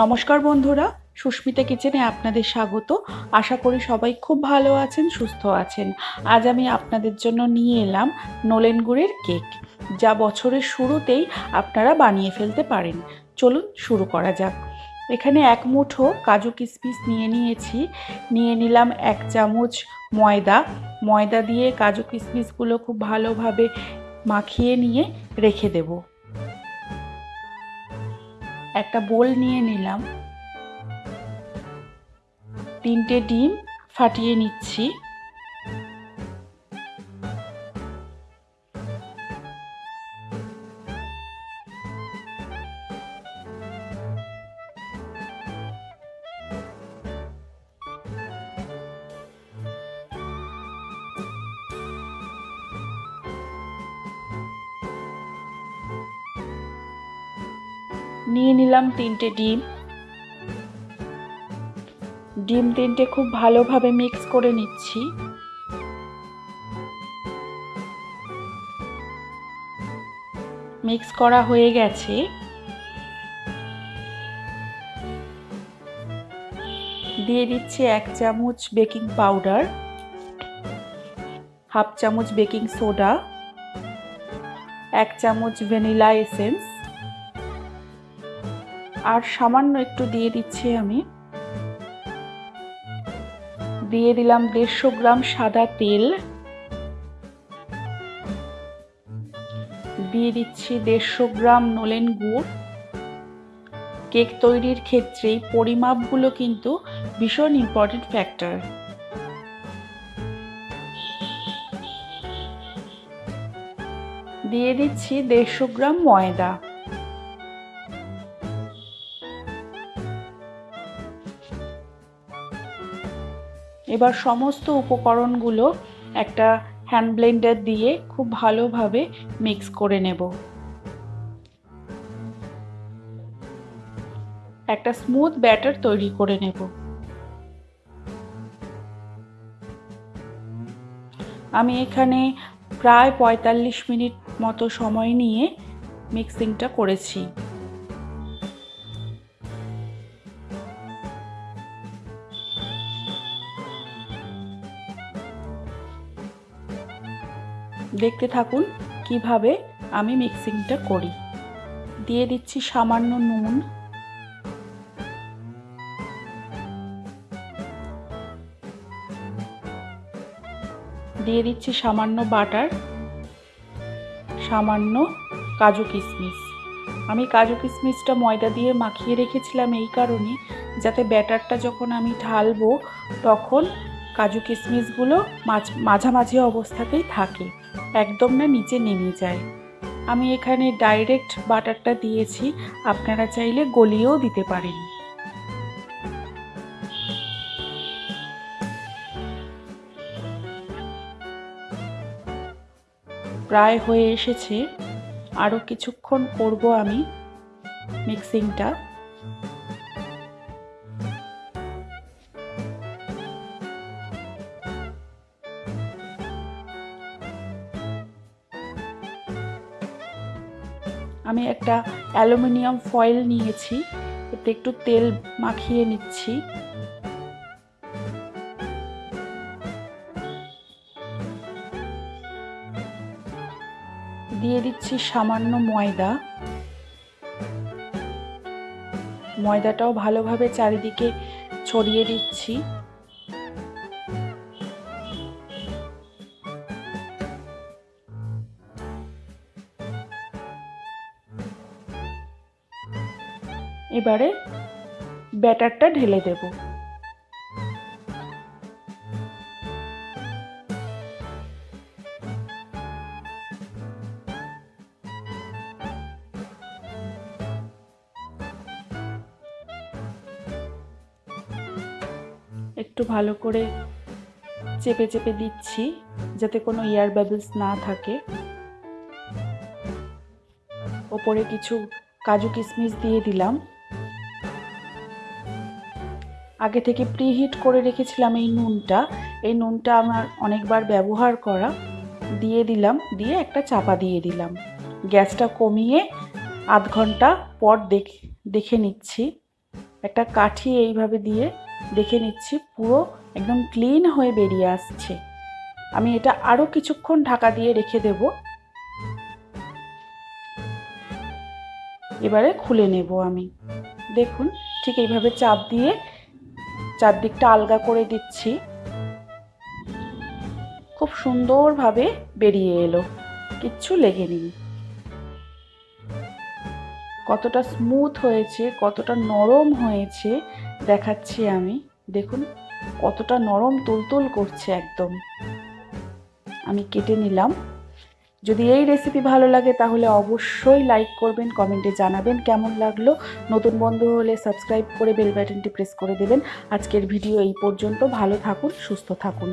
নমস্কার বন্ধুরা, সুস্মিতা কিচেনে আপনাদের স্বাগত। আশা করি সবাই খুব ভালো আছেন, সুস্থ আছেন। আজ আমি আপনাদের জন্য নিয়ে এলাম নলেন গুড়ের কেক, যা বছরের শুরুতেই আপনারা বানিয়ে ফেলতে পারেন। চলুন শুরু করা যাক। এখানে এক মুঠো কাজু কিশমিশ নিয়ে নিয়েছি। নিয়ে নিলাম এক চামচ ময়দা। ময়দা দিয়ে কাজু কিশমিশগুলো খুব ভালোভাবে মাখিয়ে নিয়ে রেখে দেবো। একটা বোল নিয়ে নিলাম। তিনটে ডিম ফাটিয়ে নিচ্ছি। নিয়ে নিলাম তিনটে ডিম। ডিম তিনটে খুব ভালোভাবে মিক্স করে নিচ্ছি। মিক্স করা হয়ে গেছে। দিয়ে দিচ্ছি এক চামচ বেকিং পাউডার হাফ চামচ বেকিং সোডা এক চামচ ভ্যানিলা এসেন্স আর সামান্য একটু দিয়ে দিচ্ছি আমি। দিয়ে দিলাম দেড়শো গ্রাম সাদা তেল। দিয়ে দিচ্ছি দেড়শো গ্রাম নলেন গুড়। কেক তৈরির ক্ষেত্রেই পরিমাপগুলো কিন্তু ভীষণ ইম্পর্টেন্ট ফ্যাক্টর দিয়ে দিচ্ছি দেড়শো গ্রাম ময়দা। এবার সমস্ত উপকরণগুলো একটা হ্যান্ড ব্লেন্ডার দিয়ে খুব ভালোভাবে মিক্স করে নেব। একটা স্মুথ ব্যাটার তৈরি করে নেব। আমি এখানে প্রায় পঁয়তাল্লিশ মিনিট মতো সময় নিয়ে মিক্সিংটা করেছি। দেখতে থাকুন কীভাবে আমি মিক্সিংটা করি। দিয়ে দিচ্ছি সামান্য নুন। দিয়ে দিচ্ছি সামান্য বাটার, সামান্য কাজু কিশমিশ। আমি কাজু কিশমিশটা ময়দা দিয়ে মাখিয়ে রেখেছিলাম এই কারণে, যাতে ব্যাটারটা যখন আমি ঢালবো, তখন কাজু কিশমিশগুলো মাঝ, মাঝামাঝি অবস্থাতেই থাকে। একদম না নিচে নেমে যায়। আমি এখানে ডাইরেক্ট বাটারটা দিয়েছি, আপনারা চাইলে গলিয়েও দিতে পারেন। প্রায় হয়ে এসেছে। আরও কিছুক্ষণ করব আমি মিক্সিংটা আমি একটা অ্যালুমিনিয়াম ফয়েল নিয়েছি, এতে একটু তেল মাখিয়ে নিচ্ছি। দিয়ে দিচ্ছি সামান্য ময়দা। ময়দাটাও ভালোভাবে চারিদিকে ছড়িয়ে দিচ্ছি। এবারে ব্যাটারটা ঢেলে দেব। একটু ভালো করে চেপে চেপে দিচ্ছি যাতে কোনো এয়ার বাবলস না থাকে। ওপরে কিছু কাজু কিশমিশ দিয়ে দিলাম। আগে থেকে প্রিহিট করে রেখেছিলাম এই নুনটা। এই নুনটা আমার অনেকবার ব্যবহার করা। দিয়ে দিলাম, দিয়ে একটা চাপা দিয়ে দিলাম। গ্যাসটা কমিয়ে আধ ঘণ্টা পর দেখ, দেখে নিচ্ছি। একটা কাঠি এইভাবে দিয়ে দেখে নিচ্ছি, পুরো একদম ক্লিন হয়ে বেরিয়ে আসছে। আমি এটা আরও কিছুক্ষণ ঢাকা দিয়ে রেখে দেব। এবারে খুলে নেব আমি। দেখুন, ঠিক এইভাবে চাপ দিয়ে চারদিকটা আলগা করে দিচ্ছি। খুব সুন্দরভাবে বেরিয়ে এলো। কিচ্ছু লেগে লেগেনি। কতটা স্মুথ হয়েছে, কতটা নরম হয়েছে দেখাচ্ছি আমি। দেখুন, কতটা নরম তুলতুল করছে একদম। আমি কেটে নিলাম। যদি এই রেসিপি ভালো লাগে, তাহলে অবশ্যই লাইক করবেন কমেন্টে জানাবেন কেমন লাগল। নতুন বন্ধু হলে সাবস্ক্রাইব করে বেল বাটনটি প্রেস করে দেবেন। আজকের ভিডিও এই পর্যন্ত। ভালো থাকুন, সুস্থ থাকুন।